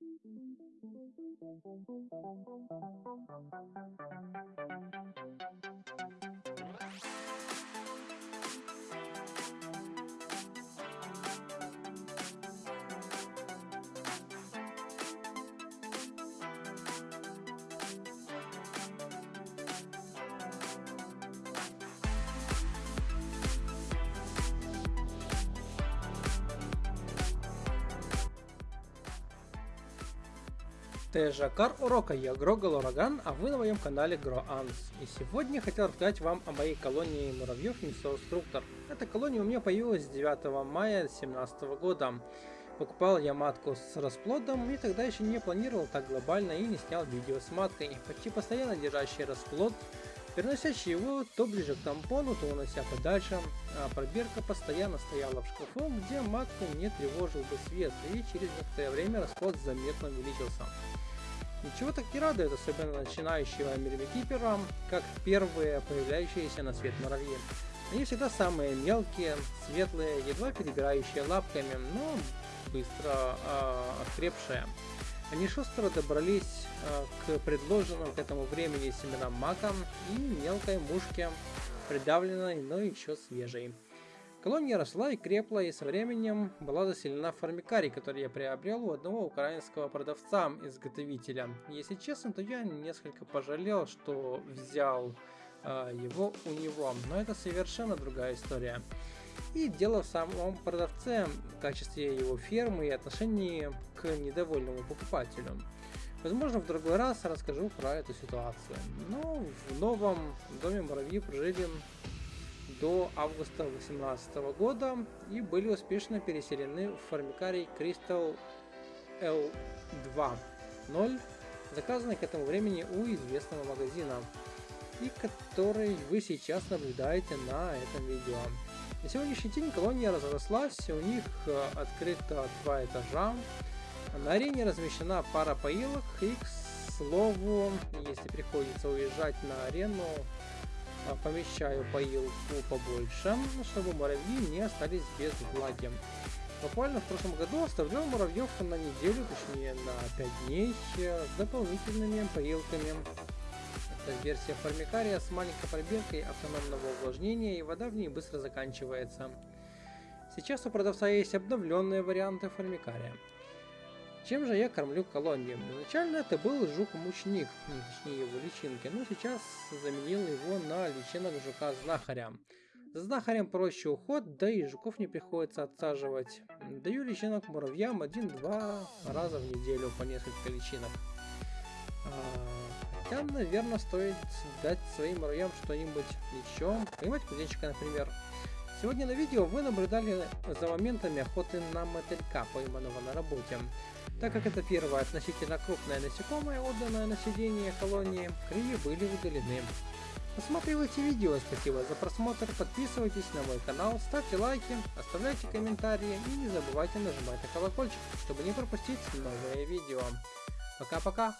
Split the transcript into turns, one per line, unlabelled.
Thank you. Тежакар урока, я Грогал Ураган, а вы на моем канале GroAns. И сегодня хотел рассказать вам о моей колонии муравьев Мисоуструктор. Эта колония у меня появилась 9 мая 2017 года. Покупал я матку с расплодом и тогда еще не планировал так глобально и не снял видео с маткой. Почти постоянно держащий расплод, переносящий его то ближе к тампону, то унося подальше, а пробирка постоянно стояла в шкафу, где матку не тревожил бы свет, и через некоторое время расплод заметно увеличился. Ничего так не радует, особенно начинающего мирмикипера, как первые появляющиеся на свет муравьи. Они всегда самые мелкие, светлые, едва перебирающие лапками, но быстро э, окрепшие. Они шустро добрались э, к предложенным к этому времени семенам мака и мелкой мушке, придавленной, но еще свежей. Колония росла и крепла, и со временем была заселена формикарий, который я приобрел у одного украинского продавца-изготовителя. Если честно, то я несколько пожалел, что взял э, его у него, но это совершенно другая история. И дело в самом продавце, в качестве его фермы и отношении к недовольному покупателю. Возможно, в другой раз расскажу про эту ситуацию. Но в новом доме муравьи прожили до августа 2018 года и были успешно переселены в формикарий Crystal L2.0, заказанный к этому времени у известного магазина, и который вы сейчас наблюдаете на этом видео. На сегодняшний день колония разрослась, у них э, открыто два этажа, на арене размещена пара поилок и, к слову, если приходится уезжать на арену, а, помещаю поилку побольше, чтобы муравьи не остались без влаги. Буквально в прошлом году оставлял муравьев на неделю, точнее на 5 дней, с дополнительными поилками. Это версия формикария с маленькой пробиркой автономного увлажнения и вода в ней быстро заканчивается. Сейчас у продавца есть обновленные варианты формикария. Чем же я кормлю колонию? Изначально это был жук-мучник, точнее его личинки, но сейчас заменил его на личинок жука-знахаря. За знахарем проще уход, да и жуков не приходится отсаживать. Даю личинок муравьям один-два раза в неделю по несколько личинок. Хотя, наверное, стоит дать своим муравьям что-нибудь еще. Поймать кузнечика, например. Сегодня на видео вы наблюдали за моментами охоты на мотылька, пойманного на работе. Так как это первое относительно крупное насекомое, отданное на сидение колонии, крылья были удалены. Посматривайте видео, спасибо за просмотр, подписывайтесь на мой канал, ставьте лайки, оставляйте комментарии и не забывайте нажимать на колокольчик, чтобы не пропустить новые видео. Пока-пока!